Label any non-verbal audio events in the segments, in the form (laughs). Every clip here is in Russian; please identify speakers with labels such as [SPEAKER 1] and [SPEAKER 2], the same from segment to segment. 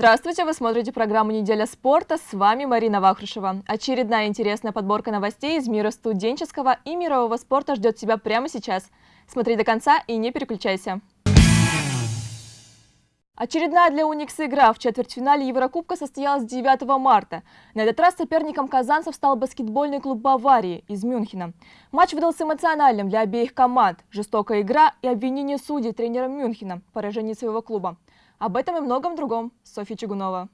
[SPEAKER 1] Здравствуйте, вы смотрите программу «Неделя спорта». С вами Марина Вахрушева. Очередная интересная подборка новостей из мира студенческого и мирового спорта ждет тебя прямо сейчас. Смотри до конца и не переключайся. Очередная для Уникса игра в четвертьфинале Еврокубка состоялась 9 марта. На этот раз соперником казанцев стал баскетбольный клуб Баварии из Мюнхена. Матч выдался эмоциональным для обеих команд. Жестокая игра и обвинение судей тренером Мюнхена в поражении своего клуба. Об этом и многом другом. Софья Чугунова.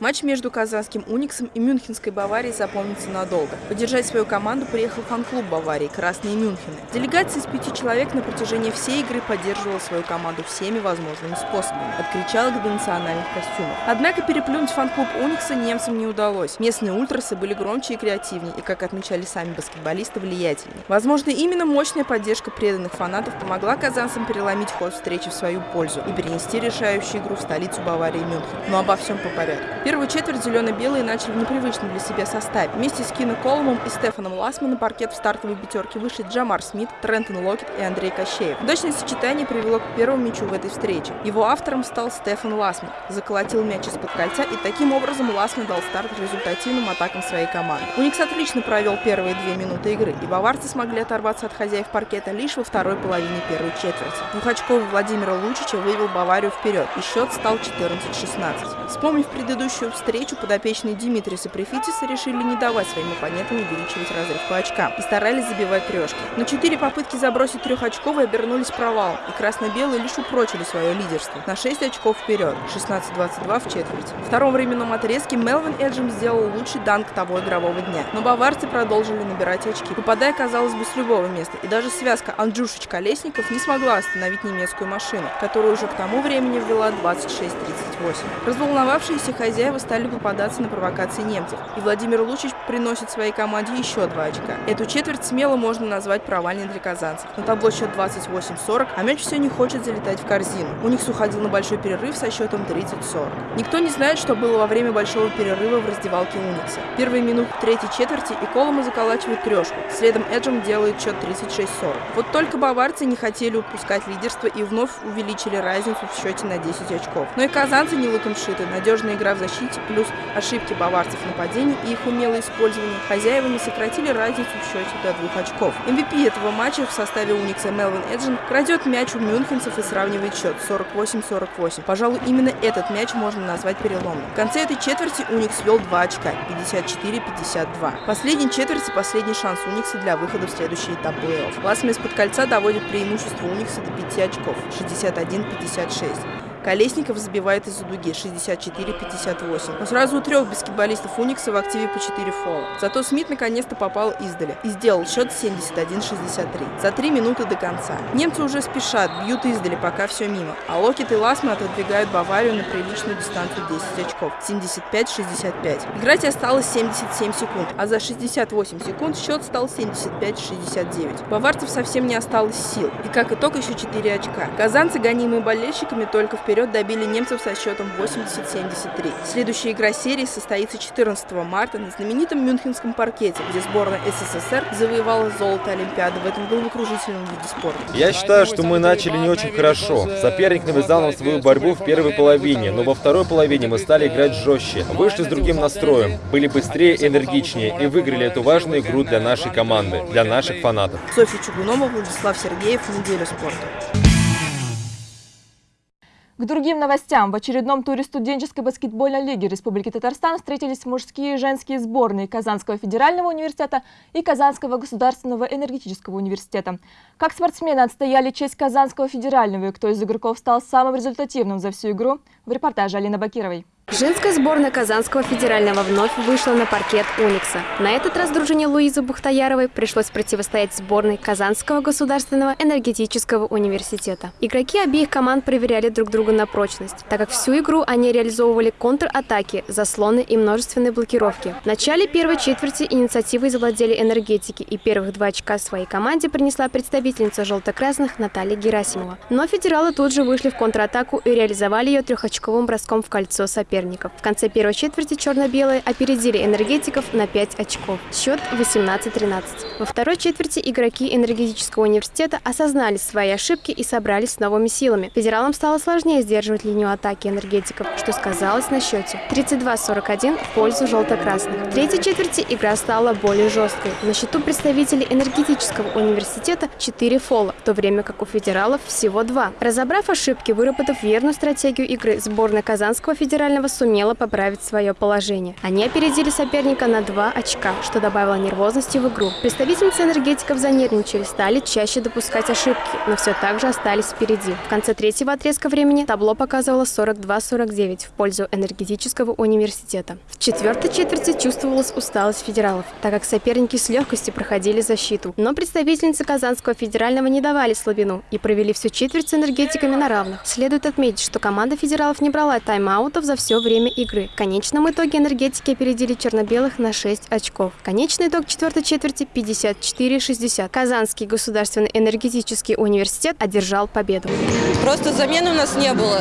[SPEAKER 2] Матч между казанским «Униксом» и Мюнхенской Баварией запомнится надолго. Поддержать свою команду приехал фан-клуб Баварии «Красные Мюнхены». Делегация из пяти человек на протяжении всей игры поддерживала свою команду всеми возможными способами, от кричалок до национальных костюмов. Однако переплюнуть фан-клуб «Уникса» немцам не удалось. Местные ультрасы были громче и креативнее, и, как отмечали сами баскетболисты, влиятельнее. Возможно, именно мощная поддержка преданных фанатов помогла казанцам переломить ход встречи в свою пользу и перенести решающую игру в столицу Баварии Мюнхен. Но обо всем по порядку. Первую четверть зелено-белые начали в непривычном для себя составе. Вместе с Кино Коломом и Стефаном Ласме на паркет в стартовой пятерке вышли Джамар Смит, Трентон Локетт и Андрей Кощеев. Удачное сочетание привело к первому мячу в этой встрече. Его автором стал Стефан Ласме. Заколотил мяч из-под кольца и таким образом Ласме дал старт результативным атакам своей команды. Уникс отлично провел первые две минуты игры, и баварцы смогли оторваться от хозяев паркета лишь во второй половине первой четверти. Двухочковый Владимира Лучича вывел Баварию вперед, и счет стал 14-16. Вспомнив предыдущую предыдущую встречу подопечные Димитриса Префитиса решили не давать своим оппонентам увеличивать разрыв по очкам и старались забивать трешки. Но четыре попытки забросить трехочковые обернулись провалом, и красно-белые лишь упрочили свое лидерство на 6 очков вперед, 16-22 в четверти. В втором временном отрезке Мелвин Эджем сделал лучший данк того игрового дня, но баварцы продолжили набирать очки, попадая, казалось бы, с любого места, и даже связка Анджушич-Колесников не смогла остановить немецкую машину, которая уже к тому времени ввела 26-38. Разволновавшиеся хозяева хозяева стали попадаться на провокации немцев, и Владимир Лучич приносит своей команде еще два очка. Эту четверть смело можно назвать провальной для казанцев. На табло счет 28-40, а мяч все не хочет залетать в корзину. У них уходил на большой перерыв со счетом 30-40. Никто не знает, что было во время большого перерыва в раздевалке Уникса. Первые минуты третьей четверти и Колома заколачивает трешку. Следом Эджем делает счет 36-40. Вот только баварцы не хотели упускать лидерство и вновь увеличили разницу в счете на 10 очков. Но и казанцы не лыком шиты. Надежная игра в защите защите, плюс ошибки баварцев в нападении и их умелое использование, хозяевами сократили разницу в счете до двух очков. MVP этого матча в составе Уникса Мелвин Эджин крадет мяч у мюнхенцев и сравнивает счет 48-48. Пожалуй, именно этот мяч можно назвать переломным. В конце этой четверти Уникс вел 2 очка, 54-52. Последний четверти последний шанс Уникса для выхода в следующий этап плей-офф. Ласмес под кольца доводит преимущество Уникса до 5 очков, 61-56. Колесников забивает из-за дуги 64-58. Но сразу у трех баскетболистов Уникса в активе по 4 фола. Зато Смит наконец-то попал издали и сделал счет 71-63 за 3 минуты до конца. Немцы уже спешат, бьют издали, пока все мимо. А Локет и Ласма отодвигают Баварию на приличную дистанцию 10 очков 75-65. Играть осталось 77 секунд, а за 68 секунд счет стал 75-69. Баварцев совсем не осталось сил. И как итог еще 4 очка. Казанцы, гонимые болельщиками, только в вперед добили немцев со счетом 80-73. Следующая игра серии состоится 14 марта на знаменитом Мюнхенском паркете, где сборная СССР завоевала золото Олимпиады в этом головокружительном виде спорта.
[SPEAKER 3] Я считаю, что мы начали не очень хорошо. Соперник навязал нам свою борьбу в первой половине, но во второй половине мы стали играть жестче, вышли с другим настроем, были быстрее и энергичнее и выиграли эту важную игру для нашей команды, для наших фанатов.
[SPEAKER 2] Софья Чугунова, Владислав Сергеев, Неделя спорта.
[SPEAKER 1] К другим новостям. В очередном туре студенческой баскетбольной лиги Республики Татарстан встретились мужские и женские сборные Казанского федерального университета и Казанского государственного энергетического университета. Как спортсмены отстояли честь Казанского федерального и кто из игроков стал самым результативным за всю игру, в репортаже Алины Бакировой.
[SPEAKER 4] Женская сборная Казанского федерального вновь вышла на паркет «Уникса». На этот раз дружине Луизы Бухтаяровой пришлось противостоять сборной Казанского государственного энергетического университета. Игроки обеих команд проверяли друг друга на прочность, так как всю игру они реализовывали контратаки, заслоны и множественные блокировки. В начале первой четверти инициативой завладели энергетики, и первых два очка своей команде принесла представительница желто-красных Наталья Герасимова. Но федералы тут же вышли в контратаку и реализовали ее трехочковым броском в кольцо соперника соперников. В конце первой четверти черно-белые опередили энергетиков на 5 очков. Счет 18-13. Во второй четверти игроки энергетического университета осознали свои ошибки и собрались с новыми силами. Федералам стало сложнее сдерживать линию атаки энергетиков, что сказалось на счете 32-41 в пользу желто-красных. В третьей четверти игра стала более жесткой. На счету представителей энергетического университета 4 фола, в то время как у федералов всего 2. Разобрав ошибки, выработав верную стратегию игры, сборная Казанского федерального сумела поправить свое положение. Они опередили соперника на 2 очка, что добавило нервозности в игру. Представительницы энергетиков занервничали, стали чаще допускать ошибки, но все так же остались впереди. В конце третьего отрезка времени табло показывало 42-49 в пользу энергетического университета. В четвертой четверти чувствовалась усталость федералов, так как соперники с легкостью проходили защиту. Но представительницы Казанского федерального не давали слабину и провели всю четверть с энергетиками на равных. Следует отметить, что команда федералов не брала тайм-аутов за все время игры. В конечном итоге энергетики опередили черно-белых на 6 очков. Конечный итог четвертой четверти 54-60. Казанский государственный энергетический университет одержал победу.
[SPEAKER 5] Просто замены у нас не было.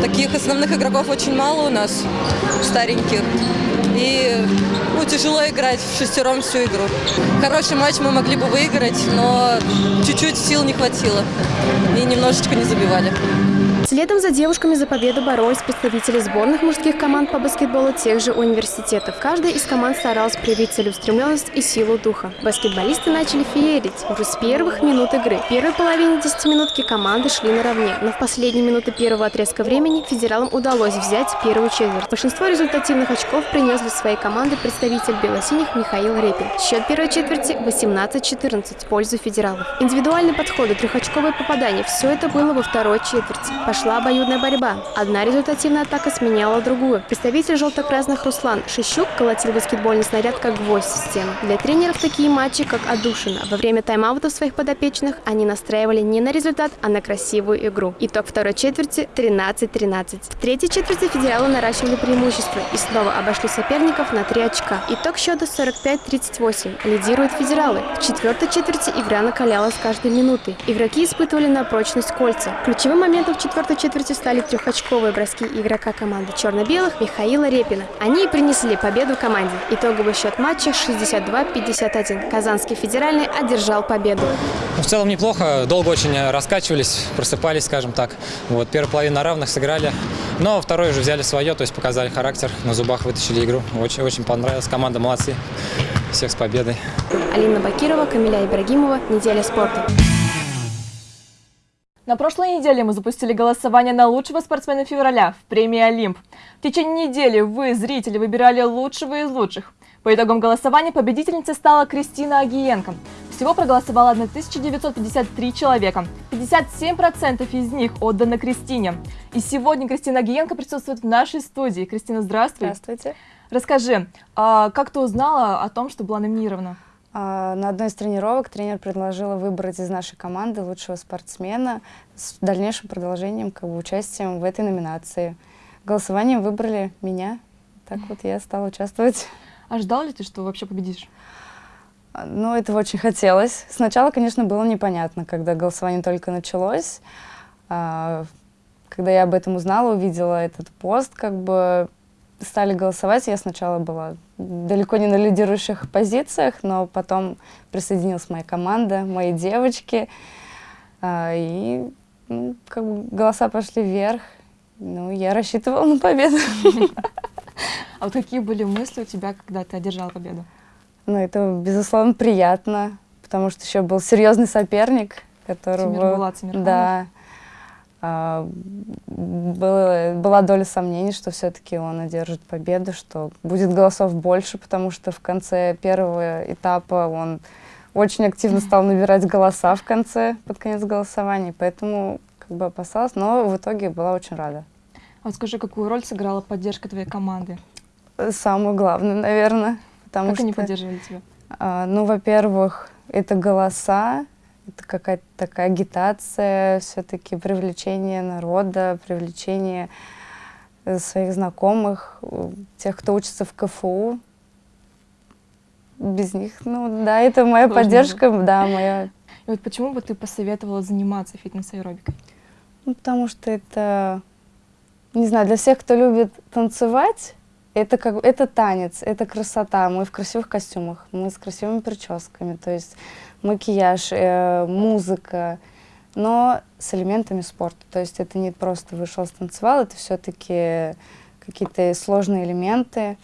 [SPEAKER 5] Таких основных игроков очень мало у нас, стареньких. И ну, тяжело играть в шестером всю игру. Хороший матч мы могли бы выиграть, но чуть-чуть сил не хватило. И немножечко не забивали.
[SPEAKER 4] Следом за девушками за победу боролись представители сборных мужских команд по баскетболу тех же университетов. Каждая из команд старалась проявить целеустремленность и силу духа. Баскетболисты начали феерить уже с первых минут игры. В первой половине десятиминутки команды шли наравне, но в последние минуты первого отрезка времени федералам удалось взять первую четверть. Большинство результативных очков принес для своей команды представитель белосиних Михаил Репин. Счет первой четверти 18-14 в пользу федералов. Индивидуальные подходы, трехочковые попадания – все это было во второй четверти. Пошла обоюдная борьба. Одна результативная атака сменяла другую. Представитель желто-красных Руслан Шищук колотил баскетбольный снаряд как гвоздь в. Для тренеров такие матчи как отдушина. Во время тайм-аутов своих подопечных они настраивали не на результат, а на красивую игру. Итог второй четверти 13-13. В третьей четверти федералы наращивали преимущество и снова обошли соперников на 3 очка. Итог счета 45-38. Лидируют федералы. В четвертой четверти игра накалялась каждой минутой. Игроки испытывали на прочность кольца. Ключевым моментом в четвертой четверти стали трехочковые броски игрока команды черно-белых Михаила Репина. Они и принесли победу команде. Итоговый счет матча 62-51. Казанский федеральный одержал победу.
[SPEAKER 6] Ну, в целом неплохо, долго очень раскачивались, просыпались, скажем так. Вот, первая половина на равных сыграли, но второй уже взяли свое, то есть показали характер, на зубах вытащили игру. Очень, очень понравилась, команда молодцы. Всех с победой.
[SPEAKER 4] Алина Бакирова, Камиля Ибрагимова. Неделя спорта.
[SPEAKER 1] На прошлой неделе мы запустили голосование на лучшего спортсмена февраля в премии «Олимп». В течение недели вы, зрители, выбирали лучшего из лучших. По итогам голосования победительницей стала Кристина Агиенко. Всего проголосовало 1953 человека. 57% из них отданы Кристине. И сегодня Кристина Агиенко присутствует в нашей студии. Кристина, здравствуй.
[SPEAKER 7] Здравствуйте.
[SPEAKER 1] Расскажи, а как ты узнала о том, что была номинирована?
[SPEAKER 7] А, на одной из тренировок тренер предложила выбрать из нашей команды лучшего спортсмена с дальнейшим продолжением, как бы, участием в этой номинации. Голосованием выбрали меня, так вот я стала участвовать.
[SPEAKER 1] А ждал ли ты, что вообще победишь?
[SPEAKER 7] А, ну, этого очень хотелось. Сначала, конечно, было непонятно, когда голосование только началось. А, когда я об этом узнала, увидела этот пост, как бы стали голосовать, я сначала была далеко не на лидирующих позициях, но потом присоединилась моя команда, мои девочки, а, и ну, как бы голоса пошли вверх. Ну, я рассчитывала на победу. (laughs)
[SPEAKER 1] А вот какие были мысли у тебя, когда ты одержал победу?
[SPEAKER 7] Ну, это, безусловно, приятно, потому что еще был серьезный соперник, которого...
[SPEAKER 1] Тимир Булат
[SPEAKER 7] Да. А, было, была доля сомнений, что все-таки он одержит победу, что будет голосов больше, потому что в конце первого этапа он очень активно стал набирать голоса в конце, под конец голосования, поэтому как бы опасалась, но в итоге была очень рада.
[SPEAKER 1] А вот скажи, какую роль сыграла поддержка твоей команды?
[SPEAKER 7] Самую главную, наверное.
[SPEAKER 1] Потому как что, они поддерживали тебя?
[SPEAKER 7] А, ну, во-первых, это голоса, это какая-то такая агитация, все-таки привлечение народа, привлечение э, своих знакомых, э, тех, кто учится в КФУ. Без них, ну да, это моя Сложно поддержка, было. да, моя.
[SPEAKER 1] И вот почему бы ты посоветовала заниматься фитнес-аэробикой?
[SPEAKER 7] Ну, потому что это не знаю, для всех, кто любит танцевать, это как это танец, это красота. Мы в красивых костюмах, мы с красивыми прическами, то есть макияж, э, музыка, но с элементами спорта. То есть это не просто вышел станцевал, это все-таки какие-то сложные элементы.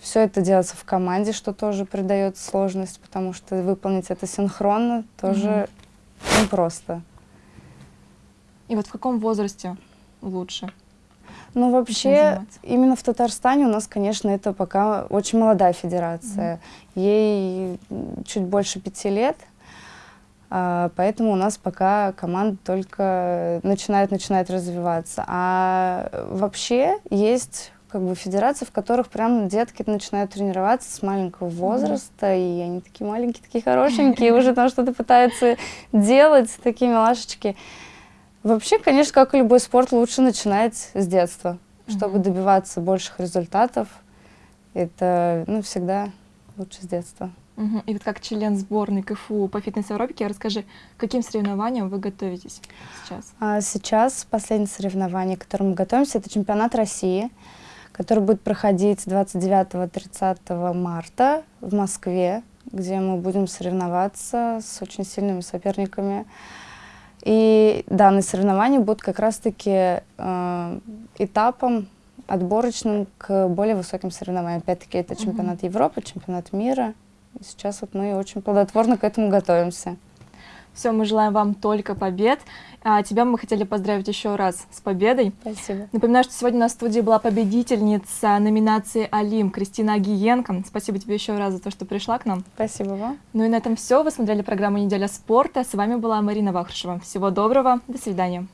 [SPEAKER 7] Все это делается в команде, что тоже придает сложность, потому что выполнить это синхронно тоже mm -hmm. непросто.
[SPEAKER 1] И вот в каком возрасте лучше?
[SPEAKER 7] Ну, вообще, именно в Татарстане у нас, конечно, это пока очень молодая федерация. Mm -hmm. Ей чуть больше пяти лет, а, поэтому у нас пока команда только начинает, начинает развиваться. А вообще есть как бы федерации, в которых прям детки начинают тренироваться с маленького возраста, mm -hmm. и они такие маленькие, такие хорошенькие, уже там что-то пытаются делать, такие милашечки. Вообще, конечно, как и любой спорт, лучше начинать с детства, чтобы добиваться больших результатов. Это, ну, всегда лучше с детства.
[SPEAKER 1] Угу. И вот как член сборной КФУ по фитнес-аэробике, расскажи, к каким соревнованиям вы готовитесь сейчас?
[SPEAKER 7] А сейчас последнее соревнование, к которому мы готовимся, это чемпионат России, который будет проходить 29-30 марта в Москве, где мы будем соревноваться с очень сильными соперниками. И данные соревнования будут как раз-таки э, этапом отборочным к более высоким соревнованиям. Опять-таки это чемпионат. Европы, чемпионат мира. И сейчас вот мы очень плодотворно к этому готовимся.
[SPEAKER 1] Все, мы желаем вам только побед. А тебя мы хотели поздравить еще раз с победой.
[SPEAKER 7] Спасибо.
[SPEAKER 1] Напоминаю, что сегодня на студии была победительница номинации «Алим» Кристина Агиенко. Спасибо тебе еще раз за то, что пришла к нам.
[SPEAKER 7] Спасибо вам.
[SPEAKER 1] Ну и на этом все. Вы смотрели программу «Неделя спорта». С вами была Марина Вахрушева. Всего доброго. До свидания.